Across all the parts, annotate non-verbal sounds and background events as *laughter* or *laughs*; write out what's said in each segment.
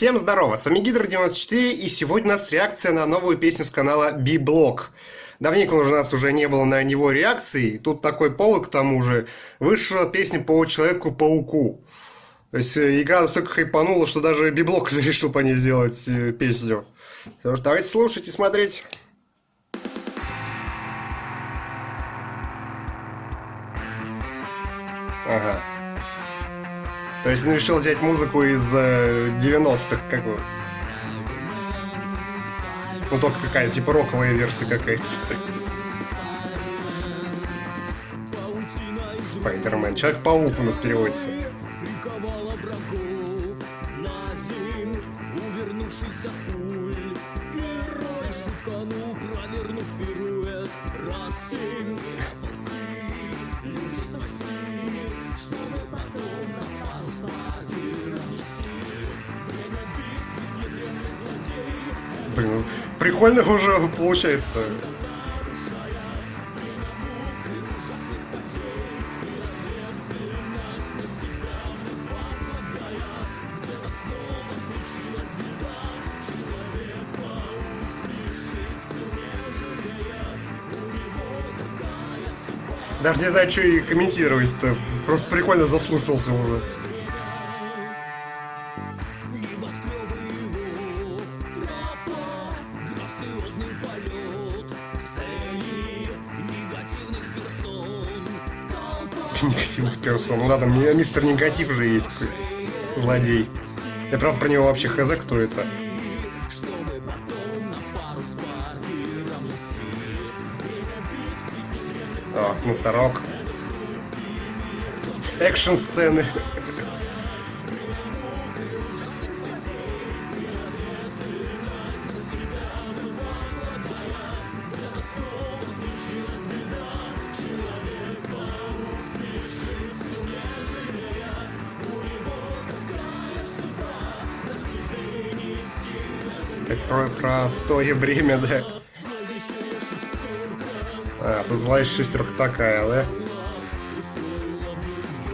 Всем здорово, с вами Гидро94 и сегодня у нас реакция на новую песню с канала B-Block. Давненько у нас уже не было на него реакции, тут такой повод к тому же. Вышла песня по Человеку-пауку. То есть э, игра настолько хайпанула, что даже B-Block *laughs* решил по ней сделать э, песню. Что ж, давайте слушать и смотреть. Ага. То есть он решил взять музыку из 90-х, э, как бы. Ну только какая, типа роковая версия какая-то. Спайдермен. Человек-паук у нас переводится. Герой шутканул, провернув Блин, прикольно уже получается. Даже не знаю, что и комментировать-то. Просто прикольно заслушался уже. Негативных персон. Ну да, там мистер Негатив же есть злодей. Я правда про него вообще хз, кто это. О, носорог. Экшн Так про простое время, да. А, тут злая шестерка такая, да?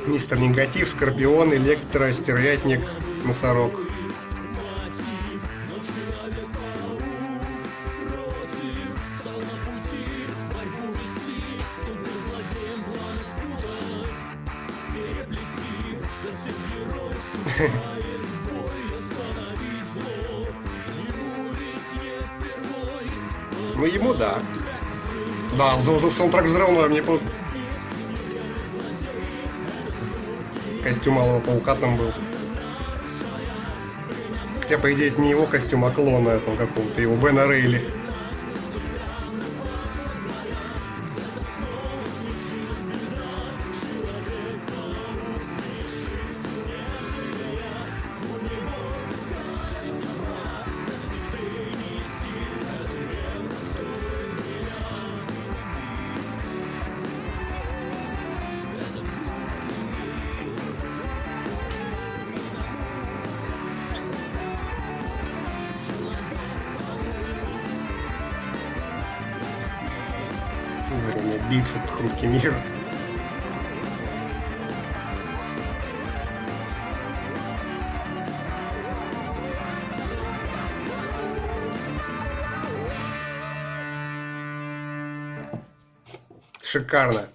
Мистер Негатив, Скорпион, Электро, Стервятник, Носорог. *laughs* Ну, ему да. Да, саундтрек взрывной мне по... Костюм Малого Паука там был. Хотя, по идее, это не его костюм, а клона этого какого-то, его Бена Рейли. Время битвы хрупкий мир. Шикарно.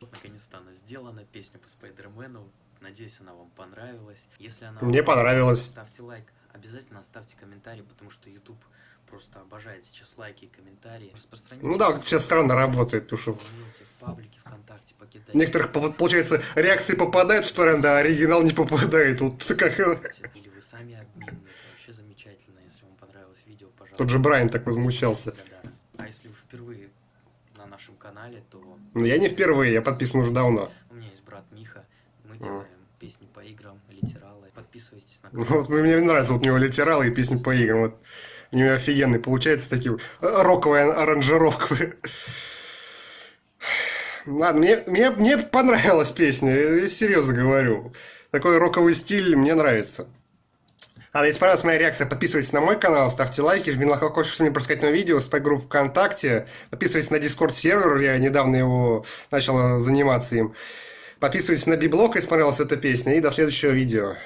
Наконец-то сделана, песня по Спайдермену. Надеюсь, она вам понравилась. Если она Мне понравилась. Ставьте лайк. Обязательно оставьте комментарий, потому что YouTube просто обожает сейчас лайки и комментарии. Распространите. Ну да, сейчас странно работает, потому что... В паблике, ВКонтакте, покидайте. Некоторых, получается, реакции попадают в тренды, а оригинал не попадает. Вот *laughs* как... Или вы сами админ, это вообще замечательно. Если вам понравилось видео, пожалуйста. Тот же Брайан так возмущался. Да, да. А если вы впервые на нашем канале, то... Ну я не впервые, я подписан уже давно. У меня есть брат Миха, мы делаем песни по играм, литералы. Подписывайтесь на канал. Вот мне нравится вот у него литералы и песни по играм. Вот. У него офигенный получается такие роковая аранжировка. Ладно, мне, мне, мне понравилась песня, я серьезно говорю. Такой роковый стиль мне нравится. А если понравилась моя реакция, подписывайтесь на мой канал, ставьте лайки, жмите на колокольчик, чтобы не пропускать новые видео, спать группу ВКонтакте, подписывайтесь на Discord сервер, я недавно его начал заниматься им. Подписывайтесь на Библок, если понравилась эта песня, и до следующего видео.